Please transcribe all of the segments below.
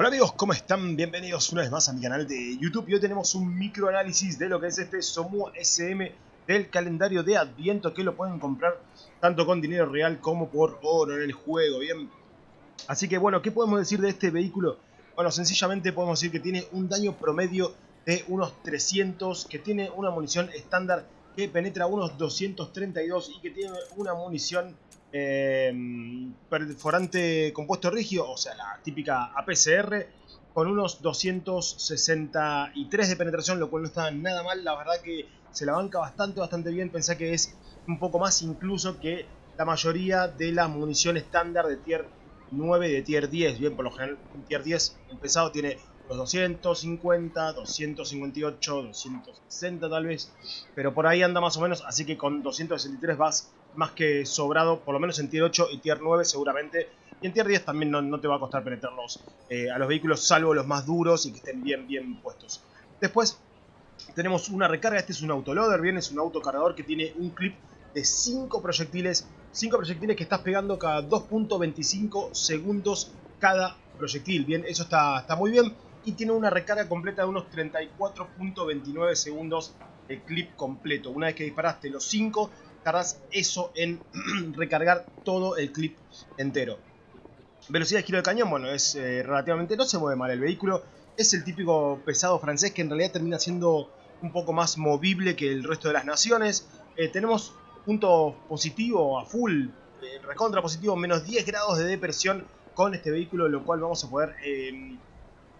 Hola amigos, ¿cómo están? Bienvenidos una vez más a mi canal de YouTube y hoy tenemos un microanálisis de lo que es este Somu SM del calendario de Adviento que lo pueden comprar tanto con dinero real como por oro en el juego, ¿bien? Así que bueno, ¿qué podemos decir de este vehículo? Bueno, sencillamente podemos decir que tiene un daño promedio de unos 300, que tiene una munición estándar que penetra unos 232 y que tiene una munición eh, perforante compuesto rígido, o sea, la típica APCR, con unos 263 de penetración, lo cual no está nada mal, la verdad que se la banca bastante, bastante bien, pensé que es un poco más incluso que la mayoría de la munición estándar de tier 9 de tier 10, bien, por lo general un tier 10 empezado tiene los 250, 258, 260 tal vez, pero por ahí anda más o menos, así que con 263 vas más que sobrado, por lo menos en tier 8 y tier 9 seguramente. Y en tier 10 también no, te va a costar penetrarlos eh, a los vehículos, salvo los más duros y que estén bien, bien puestos. Después tenemos una recarga, este es un autoloader, bien, es un autocargador que tiene un clip de 5 proyectiles, 5 proyectiles que estás pegando cada 2.25 segundos cada proyectil, bien, eso está, está muy bien. Y tiene una recarga completa de unos 34.29 segundos el clip completo. Una vez que disparaste los 5, tardas eso en recargar todo el clip entero. Velocidad de giro de cañón, bueno, es eh, relativamente, no se mueve mal el vehículo. Es el típico pesado francés que en realidad termina siendo un poco más movible que el resto de las naciones. Eh, tenemos punto positivo a full, eh, recontra positivo, menos 10 grados de depresión con este vehículo, lo cual vamos a poder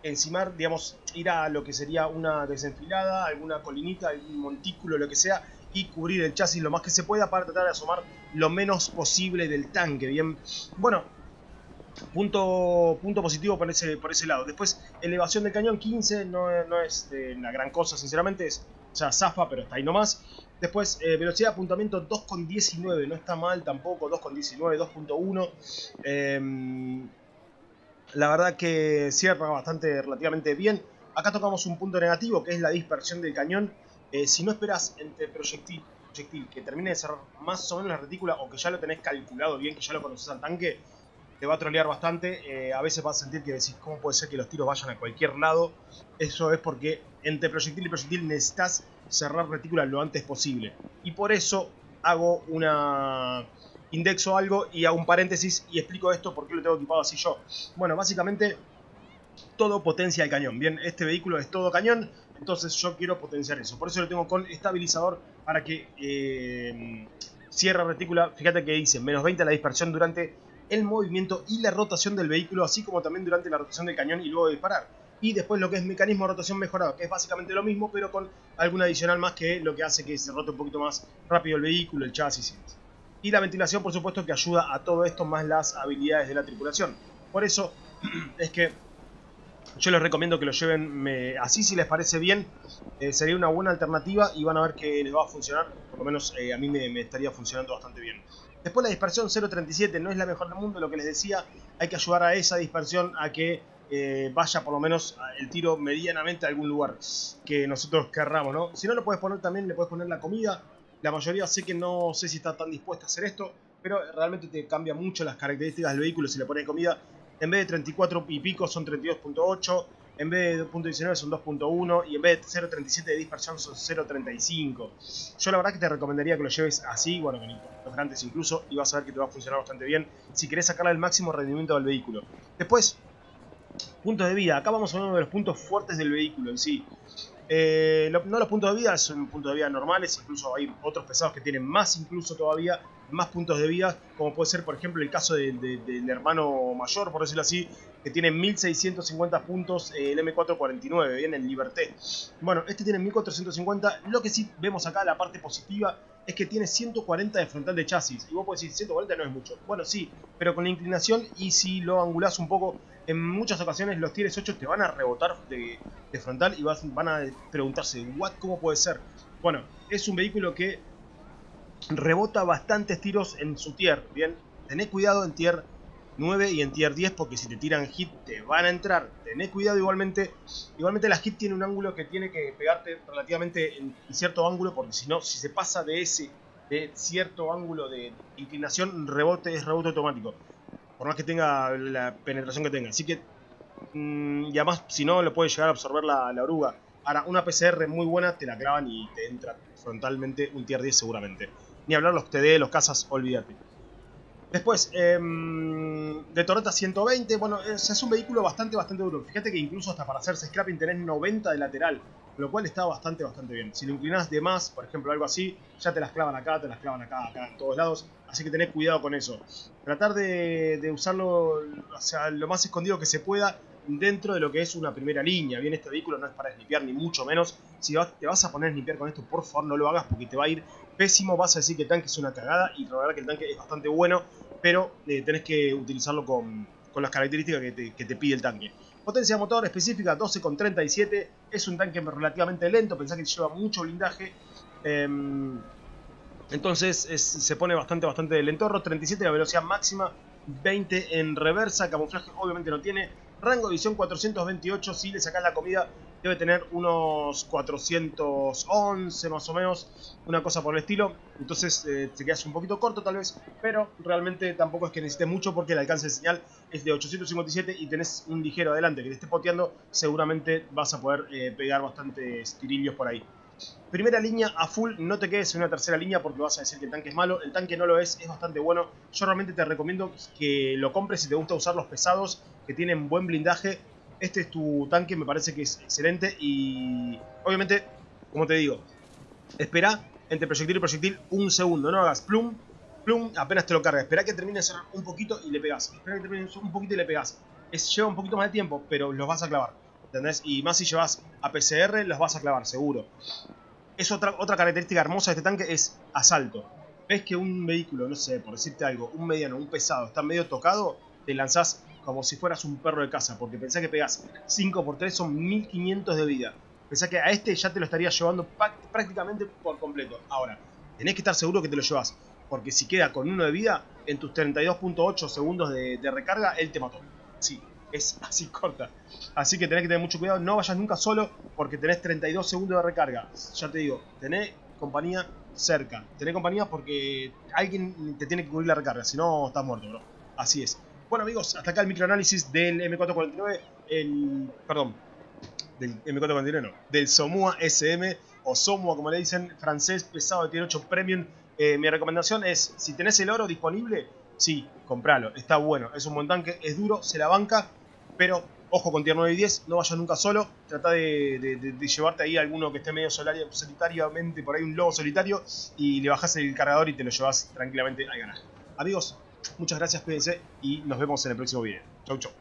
encimar, digamos, ir a lo que sería una desenfilada, alguna colinita, algún montículo, lo que sea, y cubrir el chasis lo más que se pueda para tratar de asomar lo menos posible del tanque. Bien, bueno, punto, punto positivo por ese, por ese lado. Después, elevación del cañón 15, no, no es una gran cosa, sinceramente, es ya zafa, pero está ahí nomás. Después, eh, velocidad de apuntamiento 2,19, no está mal tampoco, 2,19, 2,1. Eh, la verdad que cierra bastante relativamente bien. Acá tocamos un punto negativo que es la dispersión del cañón. Eh, si no esperas entre proyectil, proyectil que termine de cerrar más o menos la retícula o que ya lo tenés calculado bien, que ya lo conoces al tanque, te va a trolear bastante. Eh, a veces vas a sentir que decís, ¿cómo puede ser que los tiros vayan a cualquier lado? Eso es porque entre proyectil y proyectil necesitas cerrar retícula lo antes posible. Y por eso hago una indexo algo y hago un paréntesis y explico esto por qué lo tengo equipado así yo. Bueno, básicamente todo potencia el cañón. Bien, este vehículo es todo cañón, entonces yo quiero potenciar eso. Por eso lo tengo con estabilizador para que eh, cierre retícula. Fíjate que dice menos 20 la dispersión durante el movimiento y la rotación del vehículo, así como también durante la rotación del cañón y luego de disparar. Y después lo que es mecanismo de rotación mejorado, que es básicamente lo mismo, pero con algún adicional más que lo que hace que se rote un poquito más rápido el vehículo, el chasis y. Y la ventilación, por supuesto, que ayuda a todo esto, más las habilidades de la tripulación. Por eso es que yo les recomiendo que lo lleven así si les parece bien. Eh, sería una buena alternativa y van a ver que les va a funcionar. Por lo menos eh, a mí me, estaría funcionando bastante bien. Después la dispersión 0.37 no es la mejor del mundo, lo que les decía. Hay que ayudar a esa dispersión a que eh, vaya por lo menos el tiro medianamente a algún lugar que nosotros querramos, ¿no? Si no lo puedes poner también, le puedes poner la comida la mayoría sé que no sé si está tan dispuesta a hacer esto, pero realmente te cambia mucho las características del vehículo si le pones comida. En vez de 34 y pico son 32.8, en vez de 2.19 son 2.1 y en vez de 0.37 de dispersión son 0.35. Yo la verdad que te recomendaría que lo lleves así, bueno, con grandes incluso, y vas a ver que te va a funcionar bastante bien si querés sacarle el máximo rendimiento al vehículo. Después, puntos de vida. Acá vamos a uno de los puntos fuertes del vehículo en sí. Eh, no los puntos de vida, son puntos de vida normales, incluso hay otros pesados que tienen más incluso todavía, más puntos de vida, como puede ser por ejemplo el caso del hermano mayor, por decirlo así, que tiene 1650 puntos eh, el M449, bien, el Liberté. Bueno, este tiene 1450, lo que sí vemos acá, la parte positiva, es que tiene 140 de frontal de chasis. Y vos podés decir, 140 no es mucho. Bueno, sí, pero con la inclinación y si lo angulás un poco, en muchas ocasiones los tires 8 te van a rebotar de, frontal y vas, van a preguntarse, ¿what? ¿Cómo puede ser? Bueno, es un vehículo que rebota bastantes tiros en su tier, ¿bien? Tené cuidado en tier 9 y en tier 10 porque si te tiran hit te van a entrar. Tené cuidado igualmente. Igualmente la hit tiene un ángulo que tiene que pegarte relativamente en cierto ángulo porque si no, si se pasa de ese de cierto ángulo de inclinación, rebote es rebote automático. Por más que tenga la penetración que tenga. Así que Mm, y además, si no, lo puede llegar a absorber la, la oruga. Ahora, una PCR muy buena te la clavan y te entra frontalmente un tier 10 seguramente. Ni hablar los TD, los casas, olvídate. Después, em, de Torreta 120, bueno, es, un vehículo bastante, bastante duro. Fíjate que incluso hasta para hacerse scrapping tenés 90 de lateral, lo cual está bastante, bastante bien. Si lo inclinás de más, por ejemplo, algo así, ya te las clavan acá, te las clavan acá, acá, en todos lados. Así que tenés cuidado con eso. Tratar de, usarlo, lo más escondido que se pueda dentro de lo que es una primera línea. Bien, este vehículo no es para snipear ni mucho menos. Si te vas a poner a snipear con esto, por favor no lo hagas porque te va a ir pésimo. Vas a decir que el tanque es una cagada y la verdad que el tanque es bastante bueno, pero eh, tenés que utilizarlo con, las características que te, pide el tanque. Potencia de motor específica 12,37. Es un tanque relativamente lento, pensá que lleva mucho blindaje. Eh, entonces es, se pone bastante, bastante lentorro. 37 la velocidad máxima, 20 en reversa. Camuflaje obviamente no tiene. Rango de visión 428, si le sacas la comida debe tener unos 411 más o menos, una cosa por el estilo. Entonces eh, te quedas un poquito corto tal vez, pero realmente tampoco es que necesites mucho porque el alcance de señal es de 857 y tenés un ligero adelante que te esté poteando, seguramente vas a poder eh, pegar bastantes tirillos por ahí. Primera línea a full, no te quedes en una tercera línea porque vas a decir que el tanque es malo. El tanque no lo es, es bastante bueno. Yo realmente te recomiendo que lo compres si te gusta usar los pesados, que tienen buen blindaje. Este es tu tanque, me parece que es excelente y obviamente, como te digo, espera entre proyectil y proyectil un segundo, no hagas plum, plum, apenas te lo carga. Espera que termine de cerrar un poquito y le pegas. Espera que termine un poquito y le pegas. Lleva un poquito más de tiempo, pero los vas a clavar. ¿Entendés? Y más si llevas a PCR, los vas a clavar, seguro. Es otra, otra característica hermosa de este tanque, es asalto. Ves que un vehículo, no sé, por decirte algo, un mediano, un pesado, está medio tocado, te lanzás como si fueras un perro de casa, porque pensá que pegas 5 por 3 son 1500 de vida. Pensá que a este ya te lo estaría llevando prácticamente por completo. Ahora, tenés que estar seguro que te lo llevas, porque si queda con uno de vida, en tus 32.8 segundos de, de recarga, él te mató. Sí, es así corta. Así que tenés que tener mucho cuidado. No vayas nunca solo porque tenés 32 segundos de recarga. Ya te digo, tenés compañía cerca. Tenés compañía porque alguien te tiene que cubrir la recarga. Si no, estás muerto, bro. Así es. Bueno, amigos, hasta acá el microanálisis del M449. El. Perdón. Del M449, no. Del Somua SM. O Somua, como le dicen, francés pesado de tier 8 Premium. Eh, mi recomendación es: si tenés el oro disponible, sí, compralo. Está bueno. Es un buen tanque. Es duro, se la banca pero ojo con tier 9 y 10, no vayas nunca solo, trata de, llevarte ahí a alguno que esté medio solitariamente, por ahí un lobo solitario, y le bajas el cargador y te lo llevas tranquilamente al ganar. Amigos, muchas gracias, cuídense y nos vemos en el próximo video. Chau, chau.